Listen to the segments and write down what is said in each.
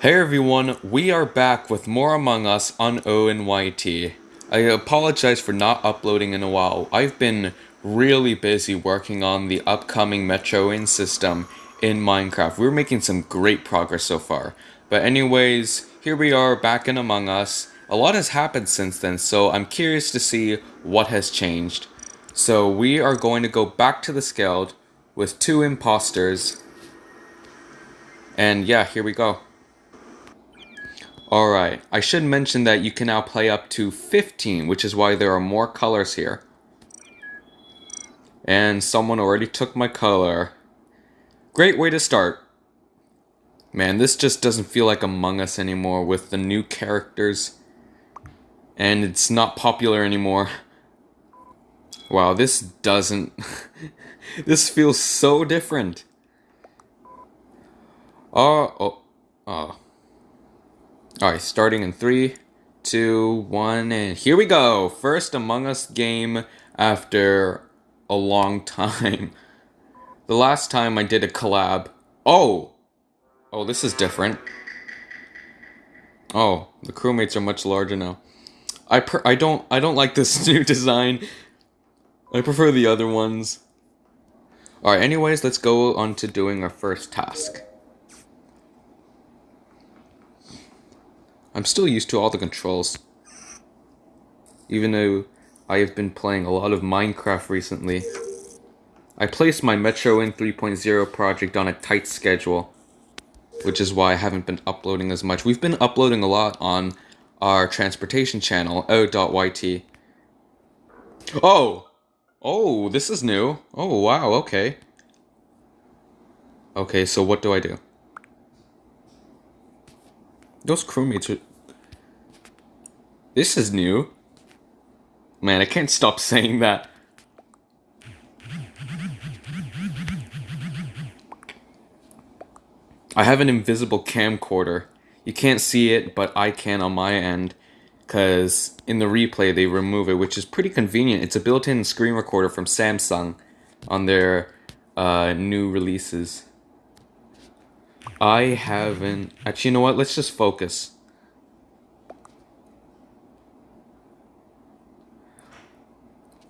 Hey everyone, we are back with more Among Us on ONYT. I apologize for not uploading in a while. I've been really busy working on the upcoming Metro In system in Minecraft. We're making some great progress so far. But anyways, here we are back in Among Us. A lot has happened since then, so I'm curious to see what has changed. So we are going to go back to the Skeld with two imposters. And yeah, here we go. Alright, I should mention that you can now play up to 15, which is why there are more colors here. And someone already took my color. Great way to start. Man, this just doesn't feel like Among Us anymore with the new characters. And it's not popular anymore. Wow, this doesn't... this feels so different. Uh, oh, oh, oh. Alright, starting in three, two, one, and here we go! First Among Us game after a long time. The last time I did a collab... Oh! Oh, this is different. Oh, the crewmates are much larger now. I per I don't I don't like this new design. I prefer the other ones. Alright, anyways, let's go on to doing our first task. I'm still used to all the controls. Even though I have been playing a lot of Minecraft recently. I placed my Metro Inn 3.0 project on a tight schedule, which is why I haven't been uploading as much. We've been uploading a lot on our transportation channel, o.yt. Oh! Oh, this is new. Oh, wow, okay. Okay, so what do I do? Those crewmates are... This is new. Man, I can't stop saying that. I have an invisible camcorder. You can't see it, but I can on my end. Because in the replay, they remove it, which is pretty convenient. It's a built-in screen recorder from Samsung on their uh, new releases. I haven't... Actually, you know what? Let's just focus.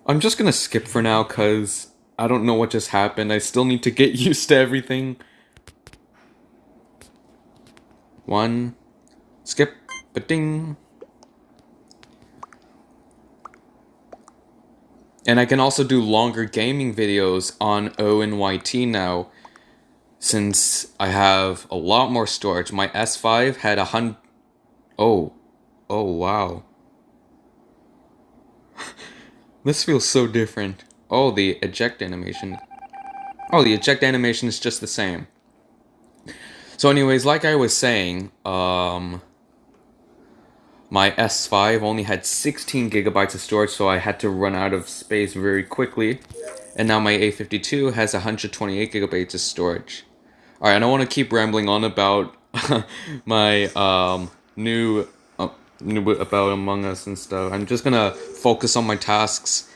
I'm just gonna skip for now because I don't know what just happened. I still need to get used to everything. One, skip, but ding. And I can also do longer gaming videos on ONYT now since I have a lot more storage. My S5 had a hundred. Oh, oh wow. This feels so different. Oh, the eject animation. Oh, the eject animation is just the same. So anyways, like I was saying, um, my S5 only had 16 gigabytes of storage, so I had to run out of space very quickly. And now my A52 has 128 gigabytes of storage. Alright, I don't want to keep rambling on about my um, new about Among Us and stuff. I'm just gonna focus on my tasks,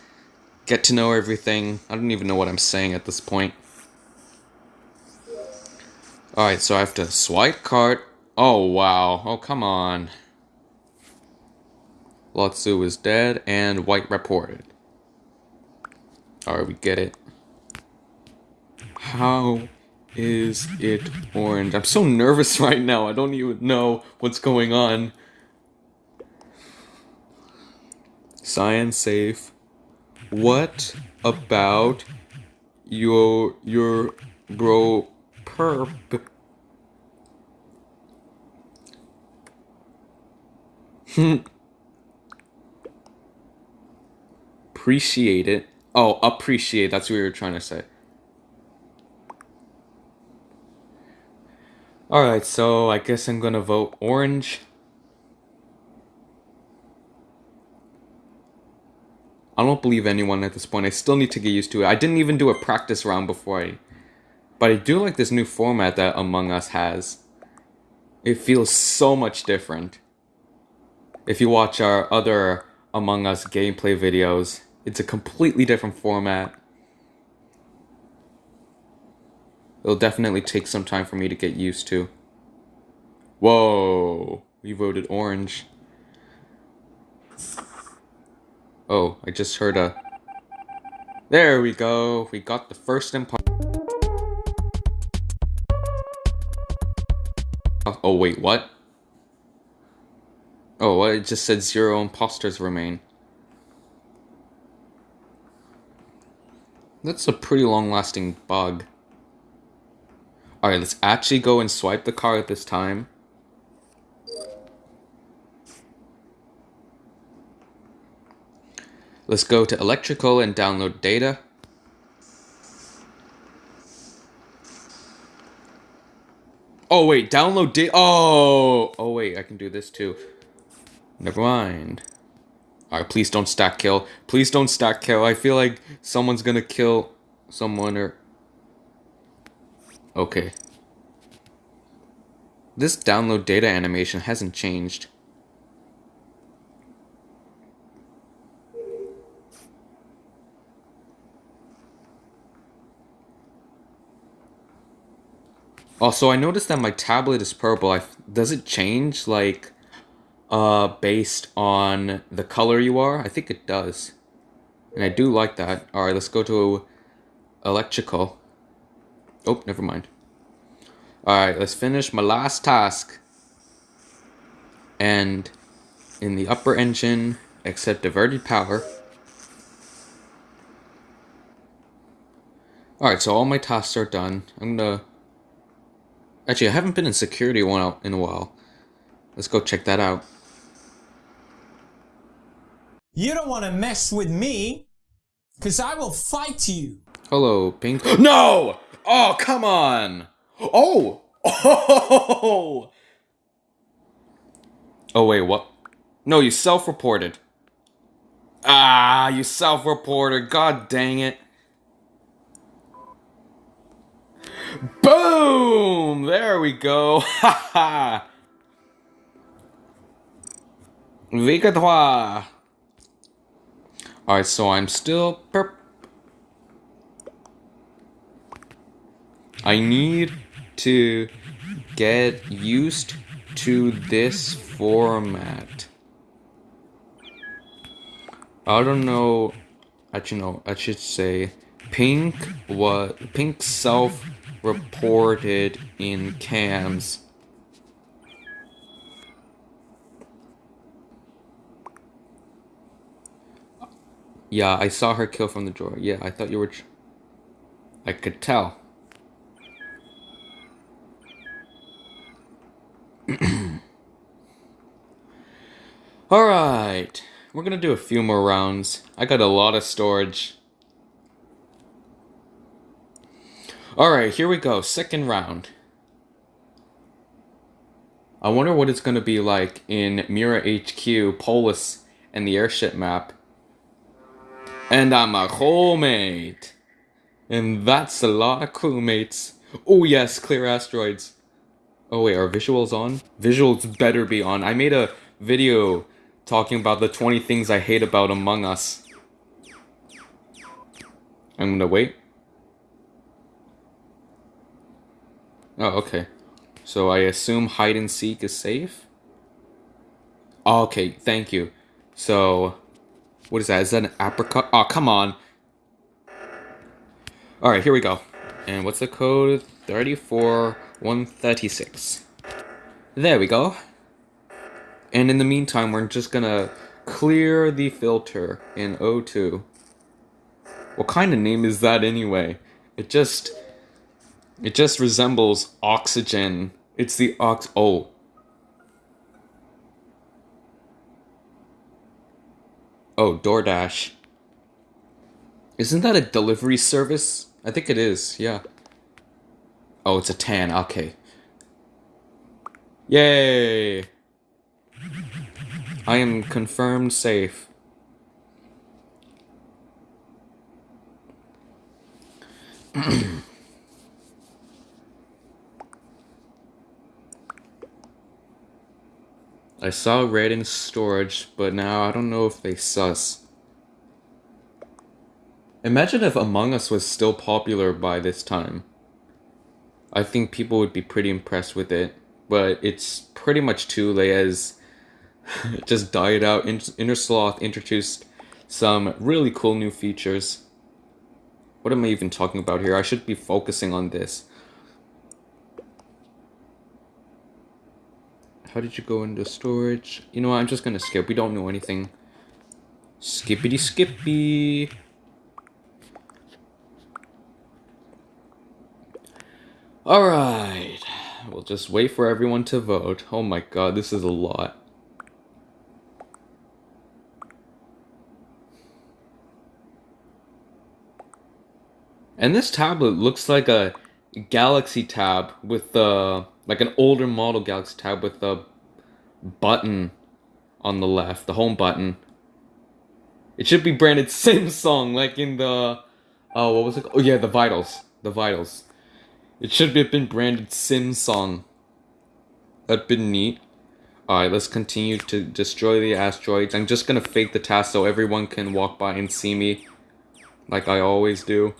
get to know everything. I don't even know what I'm saying at this point. Alright, so I have to swipe cart. Oh, wow. Oh, come on. Lotsu is dead and White reported. Alright, we get it. How is it orange? I'm so nervous right now. I don't even know what's going on. Science safe. What about your your bro perp? appreciate it. Oh, appreciate. That's what you were trying to say. Alright, so I guess I'm gonna vote orange. I don't believe anyone at this point. I still need to get used to it. I didn't even do a practice round before I... But I do like this new format that Among Us has. It feels so much different. If you watch our other Among Us gameplay videos, it's a completely different format. It'll definitely take some time for me to get used to. Whoa, we voted orange. Oh, I just heard a... There we go, we got the first imposter. Oh wait, what? Oh, it just said zero imposters remain. That's a pretty long-lasting bug. Alright, let's actually go and swipe the card at this time. Let's go to electrical and download data. Oh wait, download data. Oh, oh wait, I can do this too. Never mind. Alright, please don't stack kill. Please don't stack kill. I feel like someone's gonna kill someone or... Okay. This download data animation hasn't changed. Also, I noticed that my tablet is purple. I, does it change, like, uh, based on the color you are? I think it does. And I do like that. Alright, let's go to electrical. Oh, never mind. Alright, let's finish my last task. And in the upper engine, accept diverted power. Alright, so all my tasks are done. I'm gonna... Actually, I haven't been in security one in a while. Let's go check that out. You don't want to mess with me, because I will fight you. Hello, Pink. No! Oh, come on! Oh! Oh! Oh, wait, what? No, you self-reported. Ah, you self-reported. God dang it. Boom! There we go. Ha ha! Alright, so I'm still perp. I need to get used to this format. I don't know. Actually, no. I should say Pink what Pink self-reported in cams Yeah, I saw her kill from the drawer. Yeah, I thought you were... I could tell. Alright. We're gonna do a few more rounds. I got a lot of storage. Alright, here we go. Second round. I wonder what it's gonna be like in Mira HQ, Polus, and the airship map. And I'm a crewmate. And that's a lot of crewmates. Oh yes, clear asteroids. Oh wait, are visuals on? Visuals better be on. I made a video talking about the 20 things I hate about Among Us. I'm gonna wait. Oh, okay. So I assume hide and seek is safe? Oh, okay, thank you. So, what is that? Is that an apricot? Oh, come on. Alright, here we go. And what's the code? 34136. There we go. And in the meantime, we're just gonna clear the filter in O2. What kind of name is that anyway? It just... It just resembles oxygen. It's the ox... Oh, Oh, DoorDash. Isn't that a delivery service? I think it is, yeah. Oh, it's a tan, okay. Yay! I am confirmed safe. I saw red in storage, but now I don't know if they sus. Imagine if Among Us was still popular by this time. I think people would be pretty impressed with it. but it's pretty much too late as it just died out. Innersloth introduced some really cool new features. What am I even talking about here? I should be focusing on this. How did you go into storage? You know what, I'm just gonna skip. We don't know anything. Skippity skippy. Alright. We'll just wait for everyone to vote. Oh my god, this is a lot. And this tablet looks like a Galaxy tab with the like an older model Galaxy tab with the button on the left, the home button. It should be branded Samsung, like in the oh, what was it? Oh yeah, the Vitals, the Vitals. It should have been branded Samsung. That'd been neat. Alright, let's continue to destroy the asteroids. I'm just gonna fake the task so everyone can walk by and see me. Like I always do.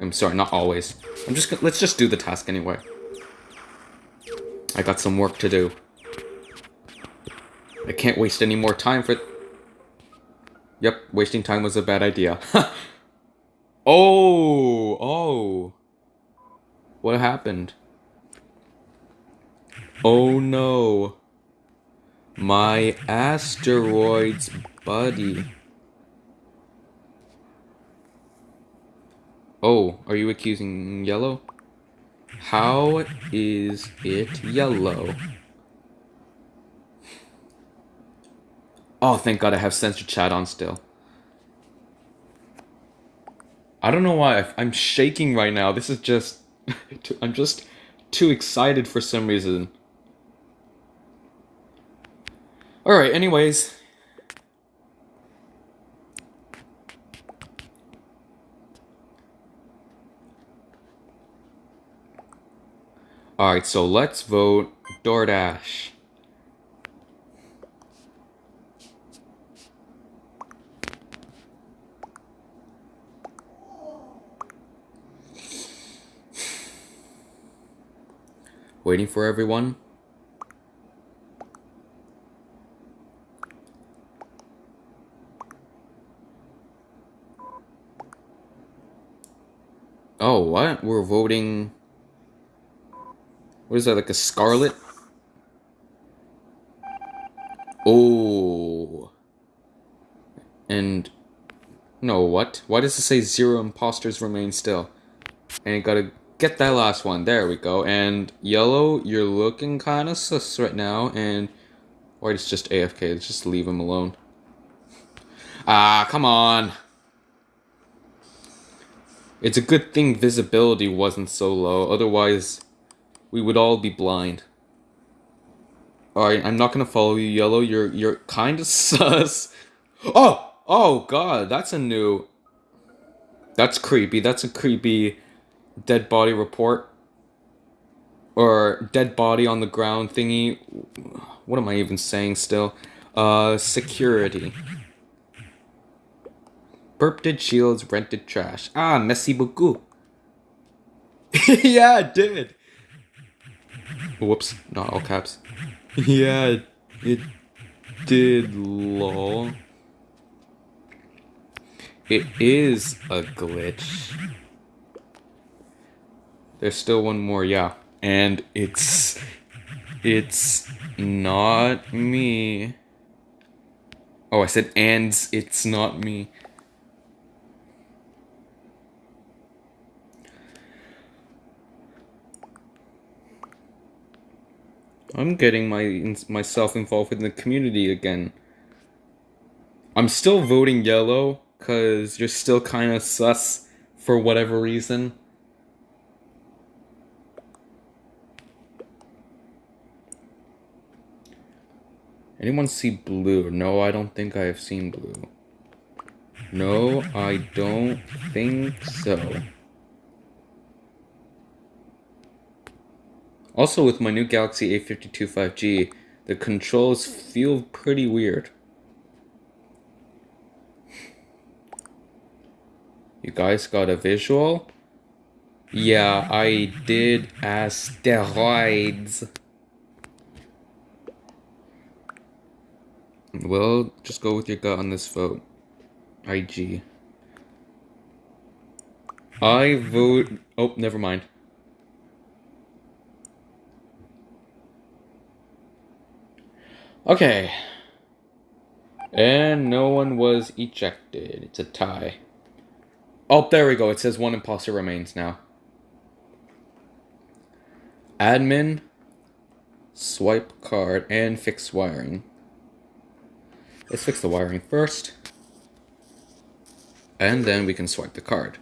I'm sorry, not always. I'm just let's just do the task anyway. I got some work to do. I can't waste any more time for... Yep, wasting time was a bad idea. oh, oh. What happened? Oh no. My asteroids buddy. Oh, are you accusing yellow? How is it yellow? Oh, thank god I have censor chat on still. I don't know why, I'm shaking right now. This is just... I'm just too excited for some reason. Alright, anyways. Alright, so let's vote DoorDash. Waiting for everyone. Oh, what? We're voting... What is that, like a scarlet? Oh. And... No, what? Why does it say zero imposters remain still? And gotta get that last one. There we go. And yellow, you're looking kind of sus right now. And white is just AFK. Let's just leave him alone. Ah, come on. It's a good thing visibility wasn't so low. Otherwise, we would all be blind. Alright, I'm not gonna follow you, Yellow. You're you're kind of sus. Oh! Oh, God. That's a new... That's creepy. That's a creepy dead body report. Or dead body on the ground thingy. What am I even saying still? Uh, security. Burp did shields, rented trash. Ah, messy beaucoup. yeah, it did. Whoops, not all caps. yeah, it did, lol. It is a glitch. There's still one more, yeah. And it's... It's not me. Oh, I said and it's not me. I'm getting my myself involved in the community again. I'm still voting yellow because you're still kind of sus for whatever reason. Anyone see blue? No, I don't think I have seen blue. No, I don't think so. Also with my new Galaxy A52 5G, the controls feel pretty weird. You guys got a visual? Yeah, I did asteroids. Well, just go with your gut on this vote. IG. I vote... Oh, never mind. Okay. And no one was ejected. It's a tie. Oh, there we go. It says one imposter remains now. Admin, swipe card, and fix wiring. Let's fix the wiring first. And then we can swipe the card.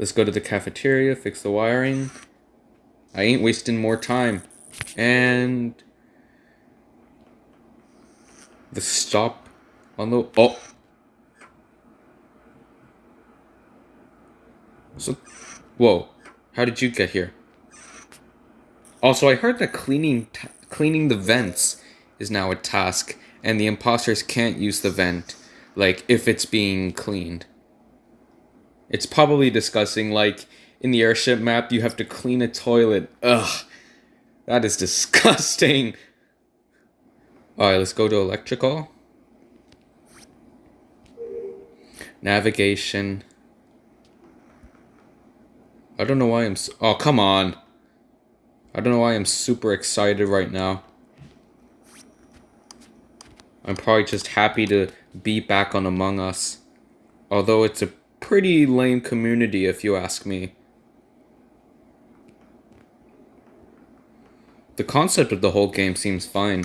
Let's go to the cafeteria, fix the wiring. I ain't wasting more time. And... The stop on the... Oh! So... Whoa. How did you get here? Also, I heard that cleaning cleaning the vents is now a task, and the imposters can't use the vent, like, if it's being cleaned. It's probably discussing, like, in the airship map, you have to clean a toilet. Ugh. That is disgusting. Alright, let's go to electrical. Navigation. I don't know why I'm... So oh, come on. I don't know why I'm super excited right now. I'm probably just happy to be back on Among Us. Although it's a pretty lame community if you ask me. The concept of the whole game seems fine.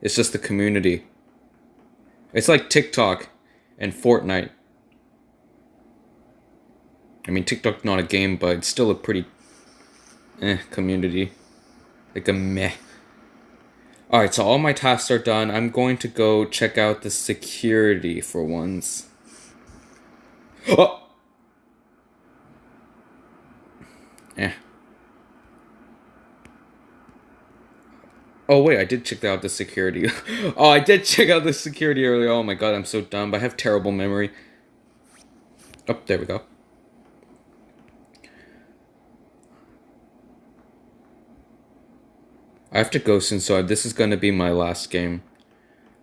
It's just the community. It's like TikTok and Fortnite. I mean, TikTok's not a game, but it's still a pretty eh, community. Like a meh. Alright, so all my tasks are done. I'm going to go check out the security for once. Oh! Eh. Oh wait, I did check out the security. oh, I did check out the security earlier. Oh my god, I'm so dumb. I have terrible memory. Oh, there we go. I have to go soon, so this is going to be my last game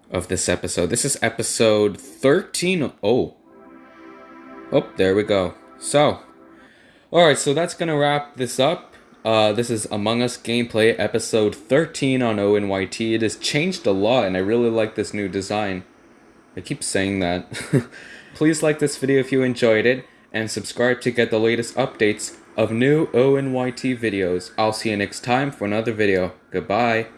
of this episode. This is episode 13. Oh. Oh, there we go. So, alright, so that's going to wrap this up. Uh, this is Among Us gameplay episode 13 on ONYT. It has changed a lot, and I really like this new design. I keep saying that. Please like this video if you enjoyed it, and subscribe to get the latest updates of new ONYT videos. I'll see you next time for another video. Goodbye.